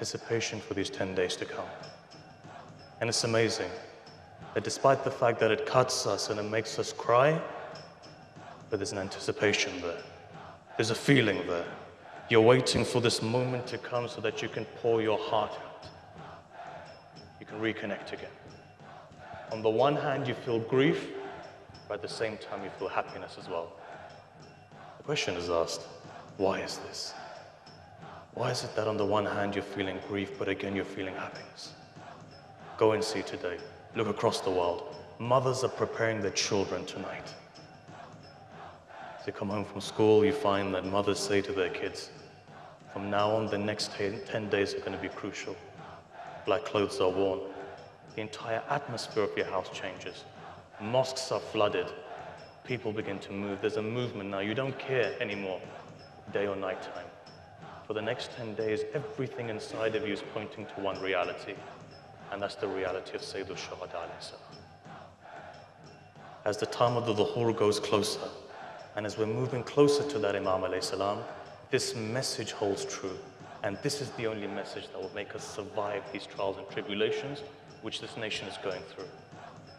anticipation for these 10 days to come. And it's amazing that despite the fact that it cuts us and it makes us cry, but there's an anticipation there. There's a feeling there. You're waiting for this moment to come so that you can pour your heart out. You can reconnect again. On the one hand, you feel grief, but at the same time, you feel happiness as well. The question is asked why is this? Why is it that on the one hand, you're feeling grief, but again, you're feeling happiness? Go and see today. Look across the world. Mothers are preparing their children tonight. As you come home from school, you find that mothers say to their kids, from now on, the next 10 days are going to be crucial. Black clothes are worn. The entire atmosphere of your house changes. Mosques are flooded. People begin to move. There's a movement now. You don't care anymore, day or night time. For the next 10 days, everything inside of you is pointing to one reality and that's the reality of Sayyid al-Shuhada As the time of the Zuhur goes closer, and as we're moving closer to that Imam salam, this message holds true. And this is the only message that will make us survive these trials and tribulations which this nation is going through.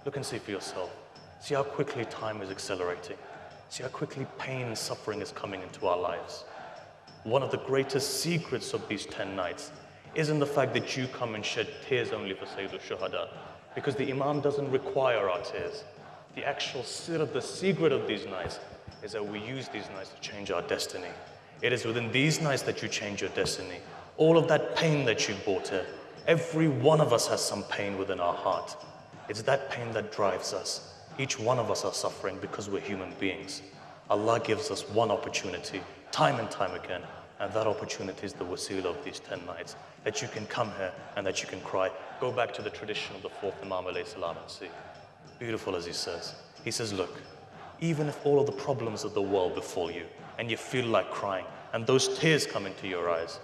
Look and see for yourself. See how quickly time is accelerating. See how quickly pain and suffering is coming into our lives. One of the greatest secrets of these 10 nights isn't the fact that you come and shed tears only for Sayyid al-Shuhada, because the Imam doesn't require our tears. The actual sir of the secret of these nights is that we use these nights to change our destiny. It is within these nights that you change your destiny. All of that pain that you brought here, every one of us has some pain within our heart. It's that pain that drives us. Each one of us are suffering because we're human beings. Allah gives us one opportunity, time and time again, and that opportunity is the wasila of these 10 nights that you can come here and that you can cry. Go back to the tradition of the fourth Imam salam and see. Beautiful as he says. He says, look, even if all of the problems of the world befall you and you feel like crying and those tears come into your eyes,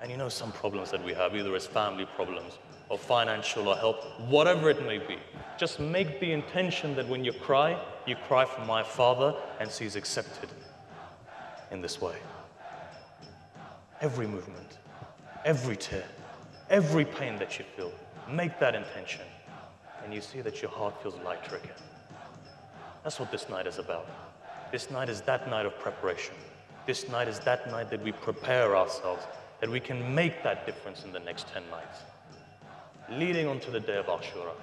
and you know some problems that we have, either as family problems or financial or health, whatever it may be, just make the intention that when you cry, you cry for my father and see he's accepted in this way. Every movement every tear, every pain that you feel, make that intention. And you see that your heart feels lighter again. That's what this night is about. This night is that night of preparation. This night is that night that we prepare ourselves, that we can make that difference in the next 10 nights. Leading on to the day of Ashura.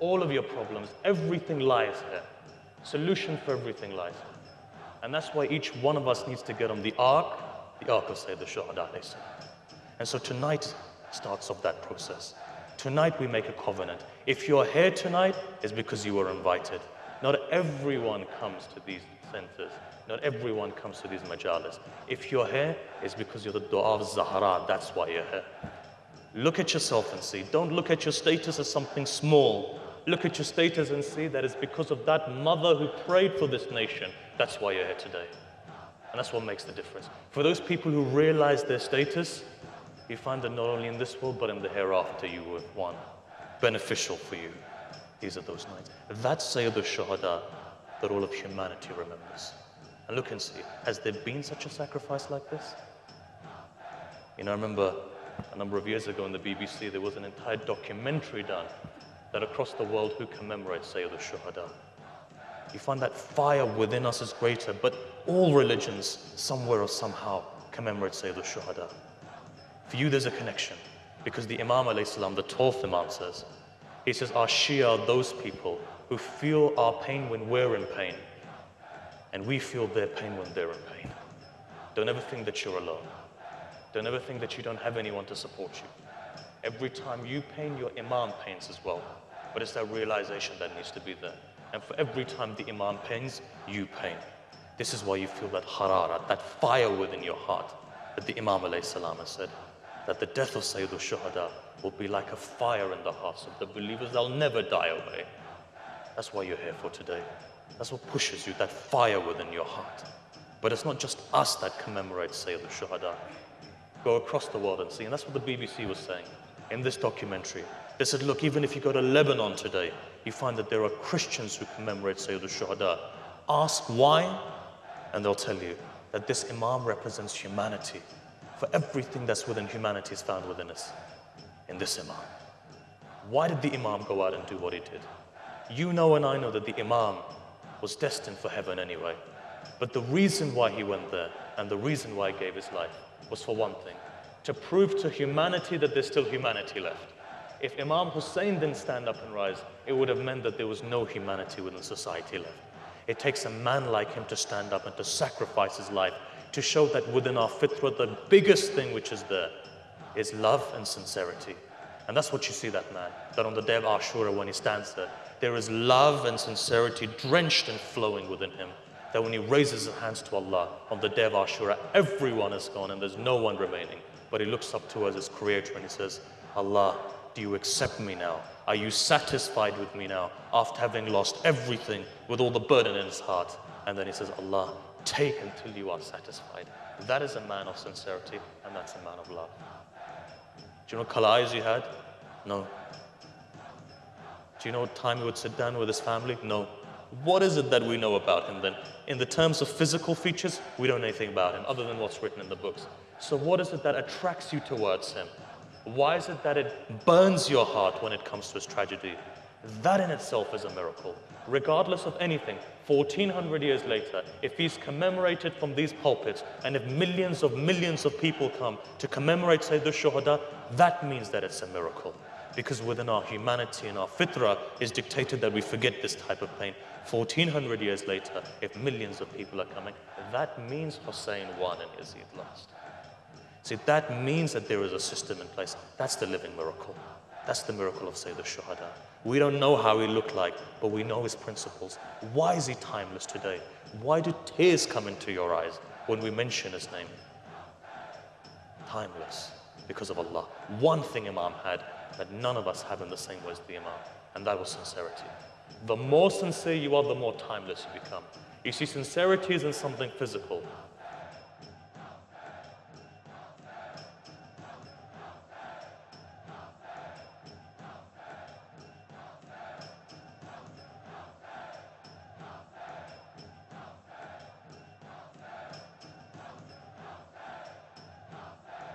All of your problems, everything lies here. Solution for everything lies here. And that's why each one of us needs to get on the ark, the ark of Sayyid al-Shuhada and so tonight starts off that process. Tonight we make a covenant. If you're here tonight, it's because you were invited. Not everyone comes to these centers. Not everyone comes to these majalis. If you're here, it's because you're the dua of Zahra. That's why you're here. Look at yourself and see. Don't look at your status as something small. Look at your status and see that it's because of that mother who prayed for this nation. That's why you're here today. And that's what makes the difference. For those people who realize their status, you find that not only in this world, but in the hereafter, you will one beneficial for you. These are those nights. That's Sayyid al-Shuhada that all of humanity remembers. And look and see, has there been such a sacrifice like this? You know, I remember a number of years ago in the BBC, there was an entire documentary done that across the world who commemorates Sayyid al-Shuhada. You find that fire within us is greater, but all religions, somewhere or somehow, commemorate Sayyid al-Shuhada. For you, there's a connection. Because the Imam, salam, the 12th Imam says, he says, our Shia are those people who feel our pain when we're in pain. And we feel their pain when they're in pain. Don't ever think that you're alone. Don't ever think that you don't have anyone to support you. Every time you pain, your Imam pains as well. But it's that realization that needs to be there. And for every time the Imam pains, you pain. This is why you feel that harara, that fire within your heart that the Imam salam said that the death of Sayyid al-Shuhada will be like a fire in the hearts of the believers. They'll never die away. That's why you're here for today. That's what pushes you, that fire within your heart. But it's not just us that commemorate Sayyid al-Shuhada. Go across the world and see. And that's what the BBC was saying in this documentary. They said, look, even if you go to Lebanon today, you find that there are Christians who commemorate Sayyid al-Shuhada. Ask why, and they'll tell you that this Imam represents humanity for everything that's within humanity is found within us, in this Imam. Why did the Imam go out and do what he did? You know and I know that the Imam was destined for heaven anyway. But the reason why he went there and the reason why he gave his life was for one thing, to prove to humanity that there's still humanity left. If Imam Hussein didn't stand up and rise, it would have meant that there was no humanity within society left. It takes a man like him to stand up and to sacrifice his life to show that within our fitrah, the biggest thing which is there is love and sincerity. And that's what you see that man, that on the day of Ashura when he stands there, there is love and sincerity drenched and flowing within him. That when he raises his hands to Allah on the day of Ashura, everyone is gone and there's no one remaining. But he looks up to us as creator and he says, Allah, do you accept me now? Are you satisfied with me now after having lost everything with all the burden in his heart? And then he says, Allah, take until you are satisfied. That is a man of sincerity and that's a man of love. Do you know what color eyes he had? No. Do you know what time he would sit down with his family? No. What is it that we know about him then? In the terms of physical features, we don't know anything about him other than what's written in the books. So, what is it that attracts you towards him? Why is it that it burns your heart when it comes to his tragedy? That in itself is a miracle. Regardless of anything, 1400 years later, if he's commemorated from these pulpits and if millions of millions of people come to commemorate Sayyid al-Shuhada, that means that it's a miracle. Because within our humanity and our fitrah is dictated that we forget this type of pain. 1400 years later, if millions of people are coming, that means Hussein won and Yazid lost. See, that means that there is a system in place. That's the living miracle. That's the miracle of Sayyid al-Shuhada. We don't know how he looked like, but we know his principles. Why is he timeless today? Why do tears come into your eyes when we mention his name? Timeless, because of Allah. One thing Imam had that none of us have in the same way as the Imam, and that was sincerity. The more sincere you are, the more timeless you become. You see, sincerity isn't something physical.